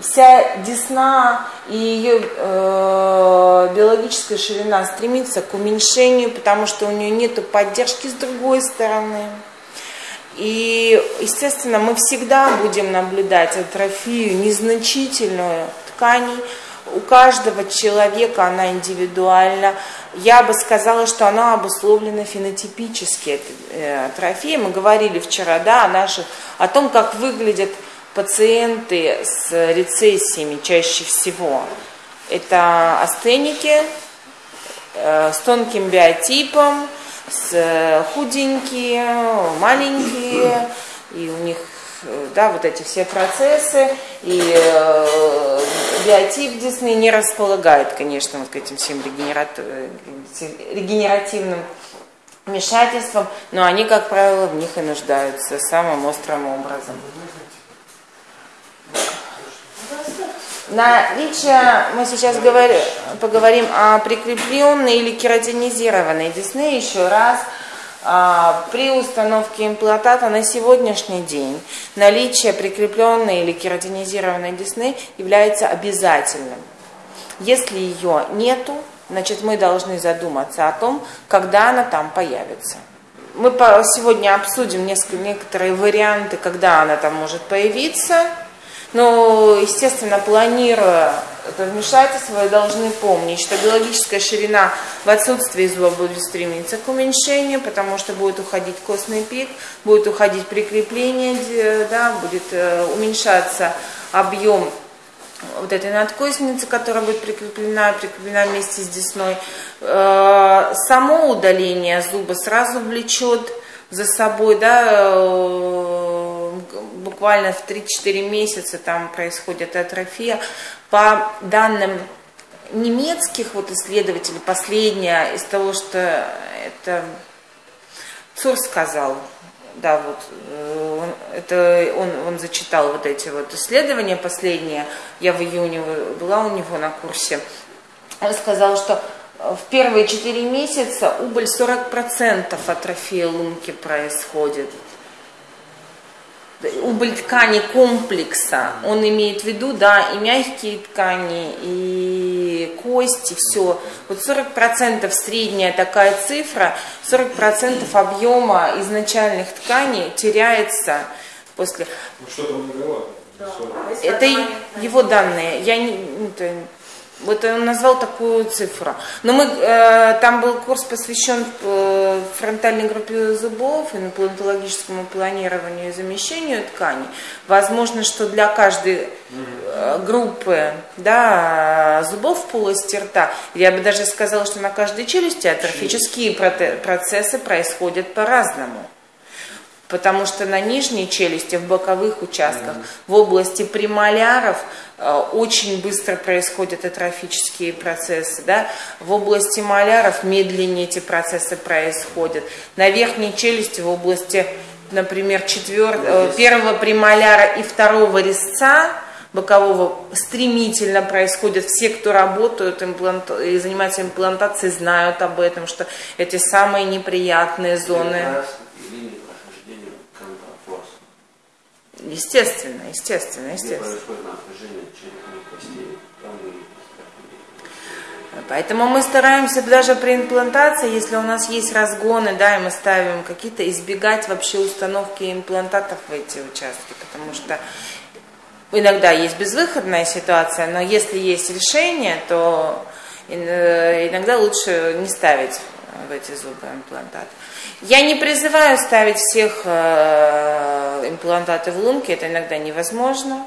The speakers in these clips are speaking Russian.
вся десна и ее э, биологическая ширина стремится к уменьшению, потому что у нее нет поддержки с другой стороны. И, естественно, мы всегда будем наблюдать атрофию незначительную тканей. У каждого человека она индивидуальна. Я бы сказала, что она обусловлена фенотипически, э, атрофия. Мы говорили вчера да, о, наших, о том, как выглядят пациенты с рецессиями чаще всего. Это астеники э, с тонким биотипом, с худенькие, маленькие, и у них да, вот эти все процессы, и э, биотип Дисней не располагает, конечно, вот к этим всем регенеративным вмешательствам, но они, как правило, в них и нуждаются самым острым образом. Наличие, мы сейчас говорим, поговорим о прикрепленной или кератинизированной десны еще раз. А, при установке имплантата на сегодняшний день наличие прикрепленной или кератинизированной десны является обязательным. Если ее нету, значит мы должны задуматься о том, когда она там появится. Мы сегодня обсудим несколько, некоторые варианты, когда она там может появиться – но, естественно, планируя это вмешательство, вы должны помнить, что биологическая ширина в отсутствии зуба будет стремиться к уменьшению, потому что будет уходить костный пик, будет уходить прикрепление, да, будет э, уменьшаться объем вот этой надкосницы, которая будет прикреплена, прикреплена вместе с десной. Э, само удаление зуба сразу влечет за собой, да, э, буквально в 3-4 месяца там происходит атрофия. По данным немецких вот исследователей, последняя из того, что это Цур сказал, да, вот э, это он, он зачитал вот эти вот исследования последние, я в июне была у него на курсе, он сказал, что в первые 4 месяца убыль 40% атрофии лунки происходит убыль ткани комплекса, он имеет в виду, да, и мягкие ткани, и кости, все. Вот 40% средняя такая цифра, 40% объема изначальных тканей теряется после... Ну что там Да. Это его данные. Я не, это, вот он назвал такую цифру. Но мы, э, там был курс посвящен э, фронтальной группе зубов, имплантологическому планированию и замещению тканей. Возможно, что для каждой э, группы да, зубов в полости рта, я бы даже сказала, что на каждой челюсти атрофические процессы происходят по-разному потому что на нижней челюсти, в боковых участках, в области премоляров Э, очень быстро происходят атрофические процессы. Да? В области маляров медленнее эти процессы происходят. На верхней челюсти, в области, например, четвер... Э, первого премоляра и второго резца, бокового стремительно происходят. Все, кто работают имплант... и занимаются имплантацией, знают об этом, что эти самые неприятные зоны. Естественно, естественно, естественно. Поэтому мы стараемся даже при имплантации, если у нас есть разгоны, да, и мы ставим какие-то, избегать вообще установки имплантатов в эти участки, потому что иногда есть безвыходная ситуация, но если есть решение, то э, иногда лучше не ставить в эти зубы имплантат. Я не призываю ставить всех э, имплантаты в лунки, это иногда невозможно.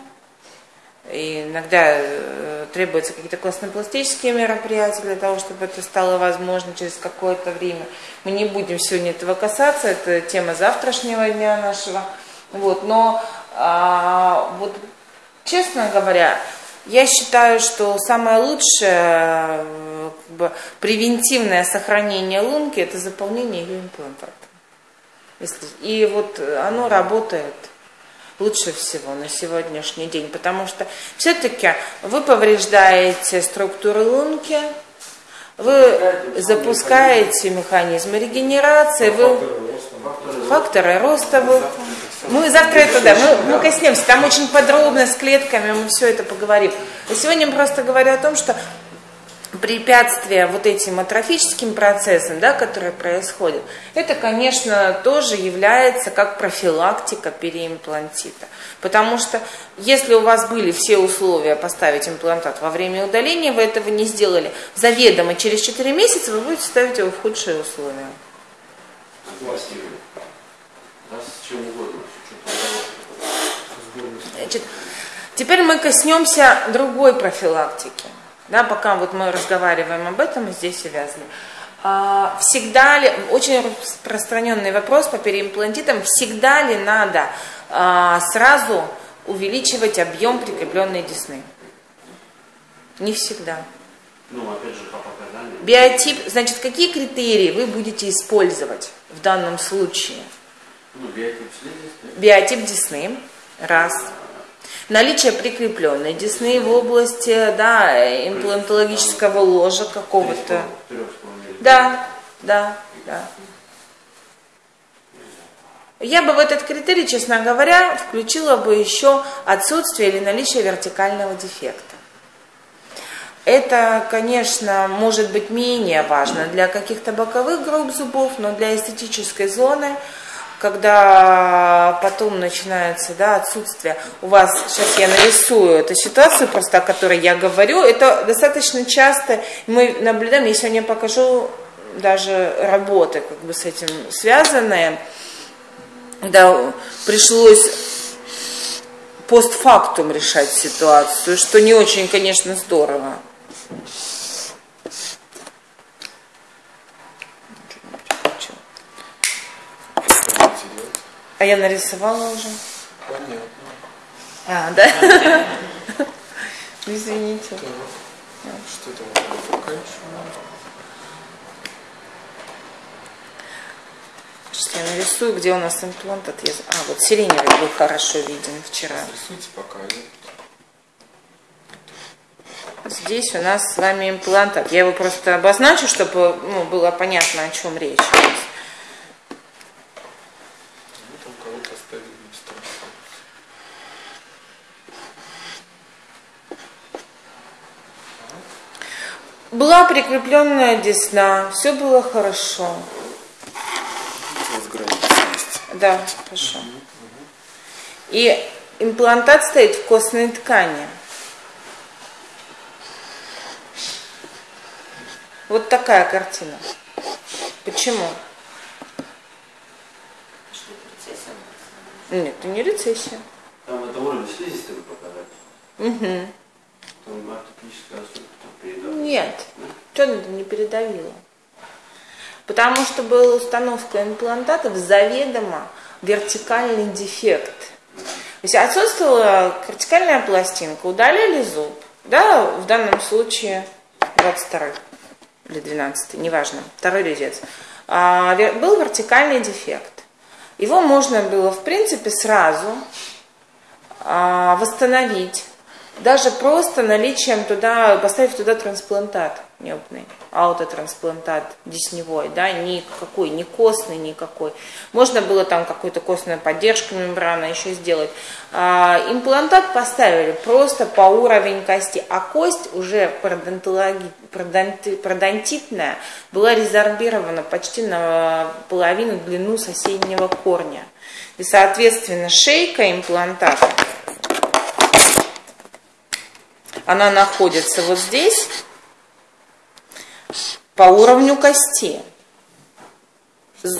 И иногда э, требуются какие-то костно-пластические мероприятия для того, чтобы это стало возможно через какое-то время. Мы не будем сегодня этого касаться, это тема завтрашнего дня нашего. Вот, но а, вот, честно говоря, я считаю, что самое лучшее как бы, превентивное сохранение лунки – это заполнение ее имплантатом. Если, и вот оно работает лучше всего на сегодняшний день, потому что все-таки вы повреждаете структуру лунки, вы запускаете механизмы регенерации, вы факторы роста, вы Мы завтра это, да, мы, мы коснемся. Там очень подробно с клетками мы все это поговорим. А сегодня я просто говорю о том, что препятствия вот этим атрофическим процессам, да, которые происходят, это, конечно, тоже является как профилактика переимплантита. Потому что если у вас были все условия поставить имплантат во время удаления, вы этого не сделали, заведомо через 4 месяца вы будете ставить его в худшие условия. Значит, теперь мы коснемся другой профилактики да, пока вот мы разговариваем об этом, здесь увязаны. А, всегда ли, очень распространенный вопрос по переимплантитам, всегда ли надо а, сразу увеличивать объем прикрепленной десны? Не всегда. Ну, опять же, по показаниям. Биотип, значит, какие критерии вы будете использовать в данном случае? Ну, биотип слизистой. Биотип десны, раз. Наличие прикрепленной десны в области да, имплантологического ложа какого-то. Да, да, да. Я бы в этот критерий, честно говоря, включила бы еще отсутствие или наличие вертикального дефекта. Это, конечно, может быть менее важно для каких-то боковых групп зубов, но для эстетической зоны – когда потом начинается да, отсутствие, у вас, сейчас я нарисую эту ситуацию просто, о которой я говорю, это достаточно часто. Мы наблюдаем, я сегодня покажу даже работы как бы с этим связанные, да, пришлось постфактум решать ситуацию, что не очень, конечно, здорово. А я нарисовала уже. Понятно. А, да? Извините. Что это вот пока Сейчас я нарисую, где у нас имплант отъезд. А, вот сиреневый был хорошо виден вчера. Рисуйте пока. Здесь у нас с вами имплантат. Я его просто обозначу, чтобы ну, было понятно, о чем речь. Была прикрепленная десна, все было хорошо. Да, хорошо. И имплантат стоит в костной ткани. Вот такая картина. Почему? Нет, это не рецессия. Там это уровень слизистой вы показали. Угу. Там ортопедическая нет, что это не передавило? Потому что была установка имплантатов заведомо вертикальный дефект. То есть отсутствовала вертикальная пластинка, удалили зуб, да, в данном случае 22 или 12, неважно, второй резец. А, был вертикальный дефект. Его можно было, в принципе, сразу а, восстановить даже просто наличием туда, поставив туда трансплантат небный, аутотрансплантат десневой, да, никакой, не костный никакой. Можно было там какую-то костную поддержку мембраны еще сделать. А, имплантат поставили просто по уровень кости, а кость уже продонтитная была резорбирована почти на половину длину соседнего корня. И, соответственно, шейка имплантата она находится вот здесь, по уровню кости. Ну,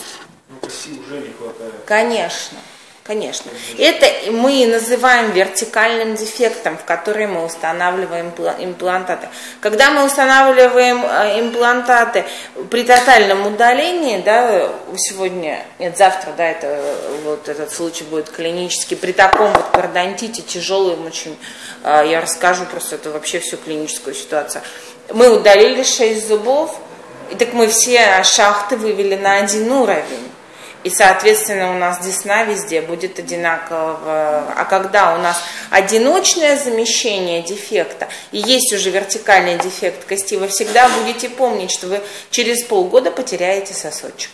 кости уже не хватает. Конечно. Конечно. Это мы называем вертикальным дефектом, в который мы устанавливаем имплантаты. Когда мы устанавливаем э, имплантаты при тотальном удалении, да, сегодня, нет, завтра, да, это, вот этот случай будет клинический, при таком вот пародонтите тяжелым очень, э, я расскажу просто это вообще всю клиническую ситуацию. Мы удалили 6 зубов, и так мы все шахты вывели на один уровень. И, соответственно, у нас десна везде будет одинаково. А когда у нас одиночное замещение дефекта и есть уже вертикальный дефект кости, вы всегда будете помнить, что вы через полгода потеряете сосочек.